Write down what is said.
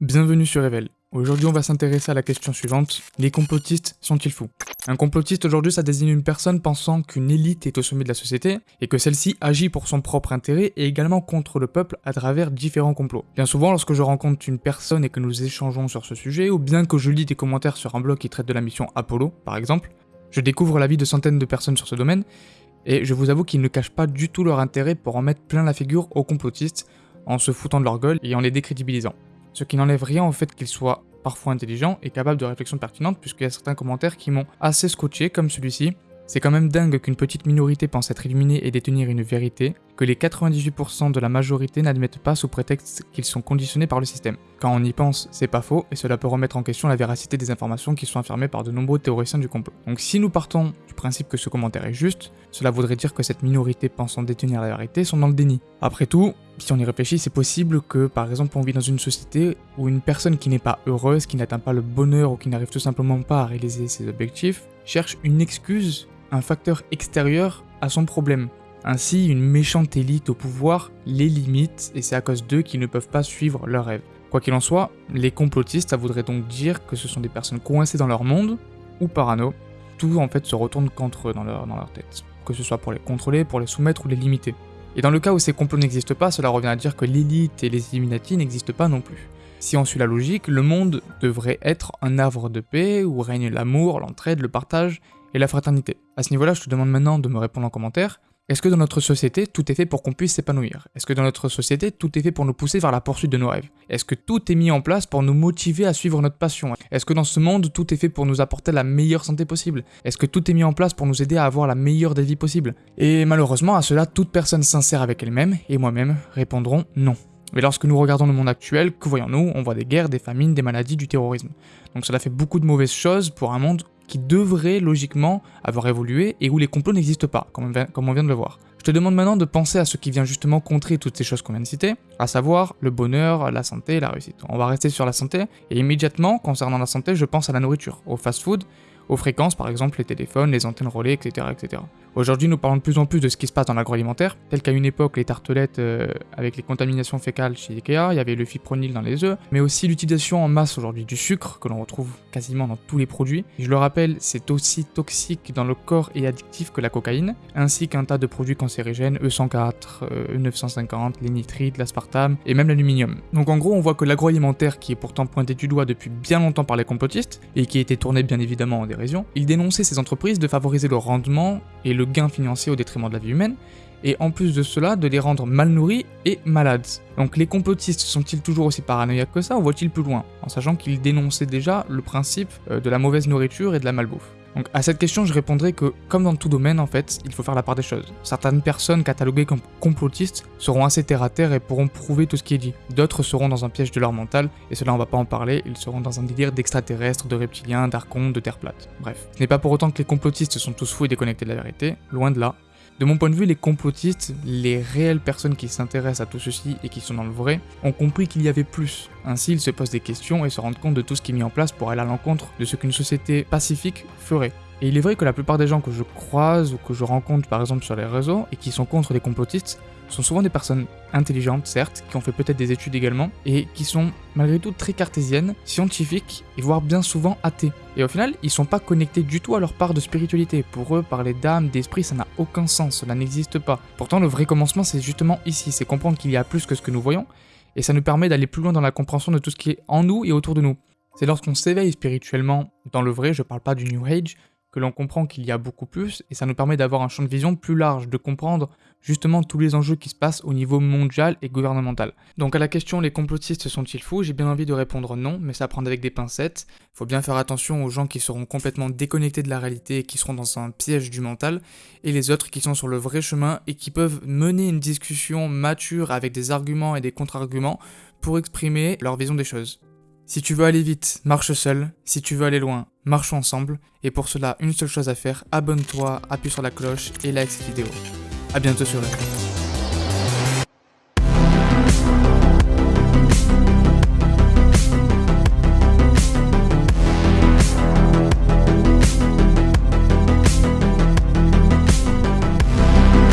Bienvenue sur Revel. Aujourd'hui, on va s'intéresser à la question suivante. Les complotistes sont-ils fous? Un complotiste aujourd'hui, ça désigne une personne pensant qu'une élite est au sommet de la société et que celle-ci agit pour son propre intérêt et également contre le peuple à travers différents complots. Bien souvent, lorsque je rencontre une personne et que nous échangeons sur ce sujet, ou bien que je lis des commentaires sur un blog qui traite de la mission Apollo, par exemple, je découvre l'avis de centaines de personnes sur ce domaine et je vous avoue qu'ils ne cachent pas du tout leur intérêt pour en mettre plein la figure aux complotistes en se foutant de leur gueule et en les décrédibilisant ce qui n'enlève rien au fait qu'il soit parfois intelligent et capable de réflexion pertinente, puisqu'il y a certains commentaires qui m'ont assez scotché, comme celui-ci. C'est quand même dingue qu'une petite minorité pense être illuminée et détenir une vérité, que les 98% de la majorité n'admettent pas sous prétexte qu'ils sont conditionnés par le système. Quand on y pense, c'est pas faux, et cela peut remettre en question la véracité des informations qui sont affirmées par de nombreux théoriciens du complot. Donc si nous partons du principe que ce commentaire est juste, cela voudrait dire que cette minorité pensant détenir la vérité sont dans le déni. Après tout, si on y réfléchit, c'est possible que, par exemple, on vit dans une société où une personne qui n'est pas heureuse, qui n'atteint pas le bonheur ou qui n'arrive tout simplement pas à réaliser ses objectifs, cherche une excuse, un facteur extérieur à son problème. Ainsi, une méchante élite au pouvoir les limite et c'est à cause d'eux qu'ils ne peuvent pas suivre leurs rêves. Quoi qu'il en soit, les complotistes, ça voudrait donc dire que ce sont des personnes coincées dans leur monde ou parano. Tout en fait se retourne contre eux dans leur, dans leur tête. Que ce soit pour les contrôler, pour les soumettre ou les limiter. Et dans le cas où ces complots n'existent pas, cela revient à dire que l'élite et les Illuminati n'existent pas non plus. Si on suit la logique, le monde devrait être un havre de paix où règne l'amour, l'entraide, le partage et la fraternité. À ce niveau-là, je te demande maintenant de me répondre en commentaire. Est-ce que dans notre société, tout est fait pour qu'on puisse s'épanouir? Est-ce que dans notre société, tout est fait pour nous pousser vers la poursuite de nos rêves? Est-ce que tout est mis en place pour nous motiver à suivre notre passion? Est-ce que dans ce monde, tout est fait pour nous apporter la meilleure santé possible? Est-ce que tout est mis en place pour nous aider à avoir la meilleure des vies possibles? Et malheureusement, à cela, toute personne sincère avec elle-même, et moi-même, répondront non. Mais lorsque nous regardons le monde actuel, que voyons-nous? On voit des guerres, des famines, des maladies, du terrorisme. Donc cela fait beaucoup de mauvaises choses pour un monde qui devrait logiquement avoir évolué et où les complots n'existent pas, comme on vient de le voir. Je te demande maintenant de penser à ce qui vient justement contrer toutes ces choses qu'on vient de citer, à savoir le bonheur, la santé, la réussite. On va rester sur la santé, et immédiatement, concernant la santé, je pense à la nourriture, au fast-food, aux fréquences, par exemple les téléphones, les antennes relais, etc. etc. Aujourd'hui, nous parlons de plus en plus de ce qui se passe dans l'agroalimentaire, tel qu'à une époque, les tartelettes euh, avec les contaminations fécales chez Ikea, il y avait le fipronil dans les œufs, mais aussi l'utilisation en masse aujourd'hui du sucre, que l'on retrouve quasiment dans tous les produits. je le rappelle, c'est aussi toxique dans le corps et addictif que la cocaïne, ainsi qu'un tas de produits cancérigènes, E104, E950, les nitrites, l'aspartame, et même l'aluminium. Donc en gros, on voit que l'agroalimentaire, qui est pourtant pointé du doigt depuis bien longtemps par les complotistes, et qui été tourné bien évidemment en dérision, il dénonçait ces entreprises de favoriser le rendement et le gain financier au détriment de la vie humaine, et en plus de cela, de les rendre mal nourris et malades. Donc les complotistes sont-ils toujours aussi paranoïaques que ça, ou voient-ils plus loin, en sachant qu'ils dénonçaient déjà le principe euh, de la mauvaise nourriture et de la malbouffe? Donc à cette question, je répondrai que, comme dans tout domaine en fait, il faut faire la part des choses. Certaines personnes cataloguées comme complotistes seront assez terre à terre et pourront prouver tout ce qui est dit. D'autres seront dans un piège de leur mental, et cela on va pas en parler, ils seront dans un délire d'extraterrestres, de reptiliens, d'archons, de terre plate. Bref. Ce n'est pas pour autant que les complotistes sont tous fous et déconnectés de la vérité, loin de là. De mon point de vue, les complotistes, les réelles personnes qui s'intéressent à tout ceci et qui sont dans le vrai, ont compris qu'il y avait plus. Ainsi, ils se posent des questions et se rendent compte de tout ce qui est mis en place pour aller à l'encontre de ce qu'une société pacifique ferait. Et il est vrai que la plupart des gens que je croise ou que je rencontre par exemple sur les réseaux et qui sont contre les complotistes sont souvent des personnes intelligentes, certes, qui ont fait peut-être des études également, et qui sont malgré tout très cartésiennes, scientifiques, et voire bien souvent athées. Et au final, ils sont pas connectés du tout à leur part de spiritualité. Pour eux, parler d'âme, d'esprit, ça n'a aucun sens, cela n'existe pas. Pourtant, le vrai commencement, c'est justement ici, c'est comprendre qu'il y a plus que ce que nous voyons, et ça nous permet d'aller plus loin dans la compréhension de tout ce qui est en nous et autour de nous. C'est lorsqu'on s'éveille spirituellement dans le vrai, je parle pas du New Age, que l'on comprend qu'il y a beaucoup plus, et ça nous permet d'avoir un champ de vision plus large, de comprendre justement tous les enjeux qui se passent au niveau mondial et gouvernemental. Donc à la question les complotistes sont-ils fous, j'ai bien envie de répondre non, mais ça prend avec des pincettes. Faut bien faire attention aux gens qui seront complètement déconnectés de la réalité et qui seront dans un piège du mental, et les autres qui sont sur le vrai chemin et qui peuvent mener une discussion mature avec des arguments et des contre-arguments pour exprimer leur vision des choses. Si tu veux aller vite, marche seul. Si tu veux aller loin, marche ensemble. Et pour cela, une seule chose à faire, abonne-toi, appuie sur la cloche et like cette vidéo. A bientôt sur le